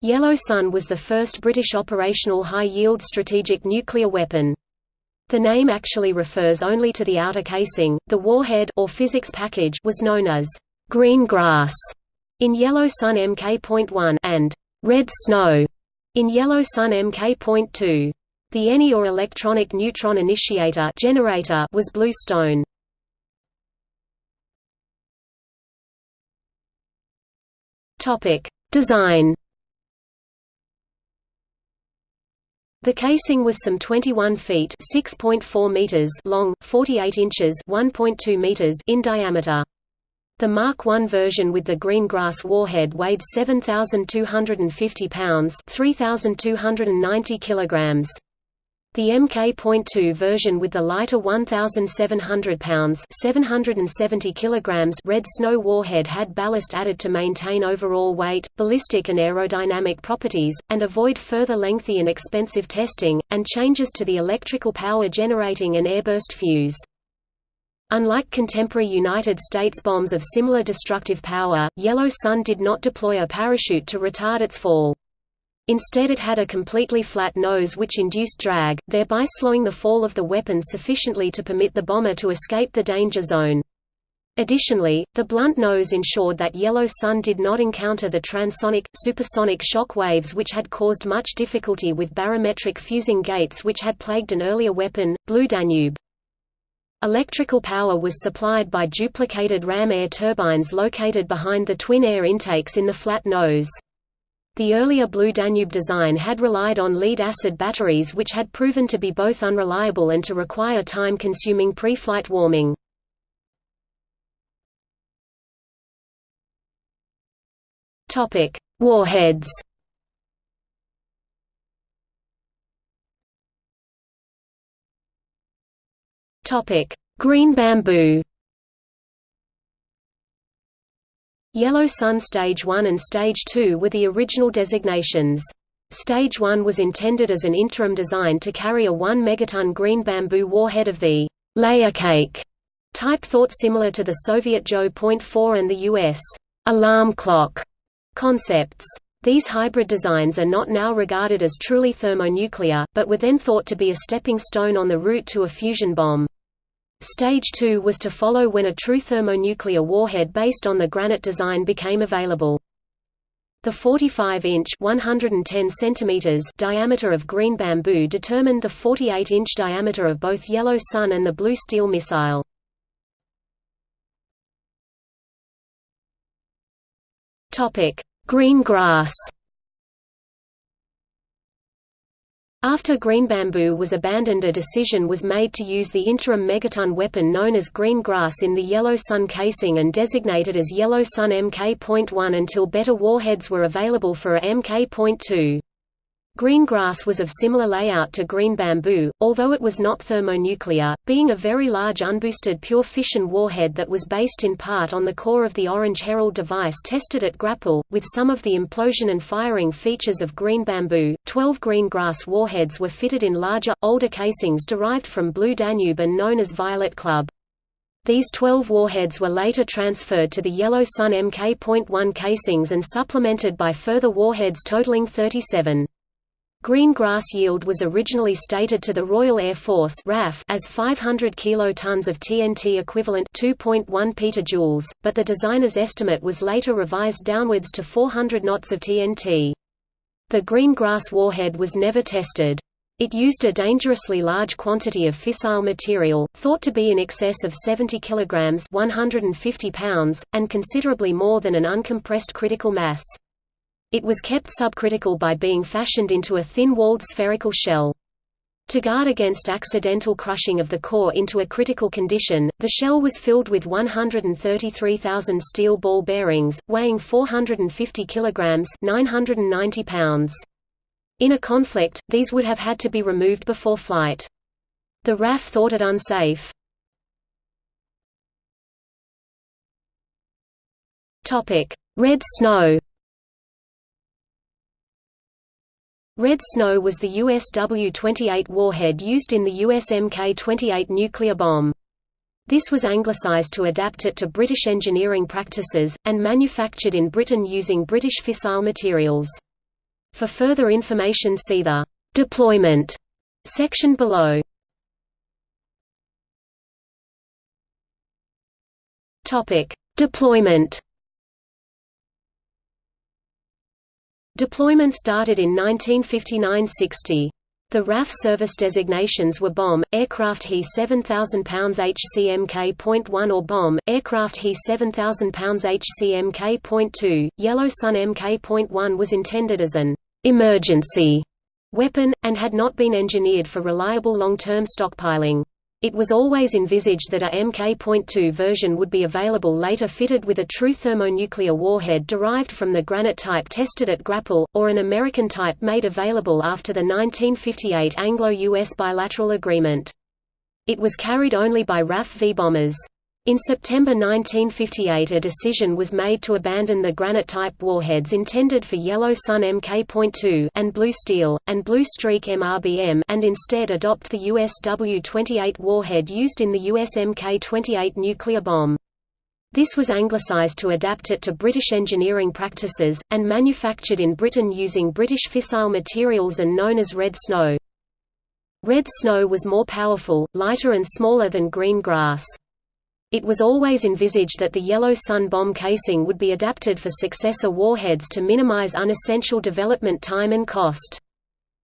Yellow Sun was the first British operational high-yield strategic nuclear weapon. The name actually refers only to the outer casing. The warhead or physics package was known as green grass in Yellow Sun Mk.1 and red snow in Yellow Sun Mk.2. The ENI or electronic neutron initiator generator was blue stone. Topic: Design The casing was some 21 feet (6.4 meters) long, 48 inches (1.2 meters) in diameter. The Mark I version with the green grass warhead weighed 7,250 pounds (3,290 kilograms). The Mk.2 version with the lighter 1,700 pounds 770 kilograms red snow warhead had ballast added to maintain overall weight, ballistic and aerodynamic properties, and avoid further lengthy and expensive testing, and changes to the electrical power generating and airburst fuse. Unlike contemporary United States bombs of similar destructive power, Yellow Sun did not deploy a parachute to retard its fall. Instead it had a completely flat nose which induced drag, thereby slowing the fall of the weapon sufficiently to permit the bomber to escape the danger zone. Additionally, the blunt nose ensured that Yellow Sun did not encounter the transonic, supersonic shock waves which had caused much difficulty with barometric fusing gates which had plagued an earlier weapon, Blue Danube. Electrical power was supplied by duplicated ram air turbines located behind the twin air intakes in the flat nose. The earlier Blue Danube design had relied on lead-acid batteries which had proven to be both unreliable and to require time-consuming pre-flight warming. Warheads Green bamboo Yellow Sun Stage 1 and Stage 2 were the original designations. Stage 1 was intended as an interim design to carry a 1 megaton green bamboo warhead of the layer cake type thought similar to the Soviet Joe.4 and the U.S. alarm clock concepts. These hybrid designs are not now regarded as truly thermonuclear, but were then thought to be a stepping stone on the route to a fusion bomb. Stage 2 was to follow when a true thermonuclear warhead based on the Granite design became available. The 45-inch (110 centimeters) diameter of green bamboo determined the 48-inch diameter of both Yellow Sun and the Blue Steel missile. Topic: Green grass. After green bamboo was abandoned a decision was made to use the interim megaton weapon known as green grass in the Yellow Sun casing and designated as Yellow Sun Mk.1 until better warheads were available for a Mk.2. Green grass was of similar layout to green bamboo, although it was not thermonuclear, being a very large unboosted pure fission warhead that was based in part on the core of the Orange Herald device tested at Grapple, with some of the implosion and firing features of green bamboo. Twelve green grass warheads were fitted in larger, older casings derived from Blue Danube and known as Violet Club. These 12 warheads were later transferred to the Yellow Sun Mk.1 casings and supplemented by further warheads totaling 37. Green grass yield was originally stated to the Royal Air Force RAF as 500 kilotons of TNT equivalent 2.1 petajoules, but the designer's estimate was later revised downwards to 400 knots of TNT. The green grass warhead was never tested. It used a dangerously large quantity of fissile material, thought to be in excess of 70 kilograms 150 pounds, and considerably more than an uncompressed critical mass. It was kept subcritical by being fashioned into a thin-walled spherical shell. To guard against accidental crushing of the core into a critical condition, the shell was filled with 133,000 steel ball bearings, weighing 450 kilograms (990 pounds). In a conflict, these would have had to be removed before flight. The RAF thought it unsafe. Red snow. Red Snow was the US W-28 warhead used in the US Mk-28 nuclear bomb. This was anglicized to adapt it to British engineering practices, and manufactured in Britain using British fissile materials. For further information see the «deployment» section below. Deployment Deployment started in 1959–60. The RAF service designations were BOM, aircraft He 7000 lbs HCMK.1 or BOM, aircraft He 7000 lbs HCMK.2. Yellow Sun Mk.1 was intended as an emergency weapon, and had not been engineered for reliable long-term stockpiling. It was always envisaged that a Mk.2 version would be available later fitted with a true thermonuclear warhead derived from the Granite type tested at Grapple, or an American type made available after the 1958 Anglo-US bilateral agreement. It was carried only by RAF V-bombers. In September 1958 a decision was made to abandon the granite-type warheads intended for Yellow Sun Mk.2 and Blue Steel, and Blue Streak MRBM and instead adopt the US W-28 warhead used in the US Mk-28 nuclear bomb. This was anglicized to adapt it to British engineering practices, and manufactured in Britain using British fissile materials and known as red snow. Red snow was more powerful, lighter and smaller than green grass. It was always envisaged that the Yellow Sun bomb casing would be adapted for successor warheads to minimize unessential development time and cost.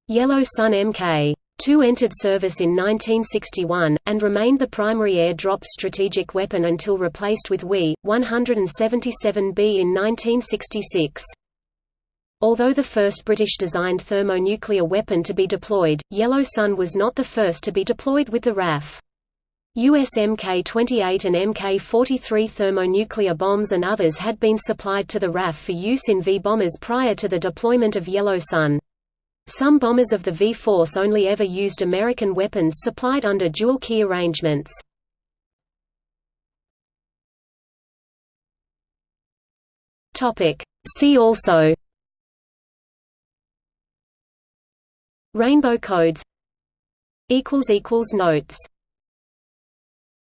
Yellow Sun Mk. 2 entered service in 1961, and remained the primary air-dropped strategic weapon until replaced with WE, 177B in 1966. Although the first British-designed thermonuclear weapon to be deployed, Yellow Sun was not the first to be deployed with the RAF. US Mk-28 and Mk-43 thermonuclear bombs and others had been supplied to the RAF for use in V-bombers prior to the deployment of Yellow Sun. Some bombers of the V-force only ever used American weapons supplied under dual-key arrangements. See also Rainbow codes Notes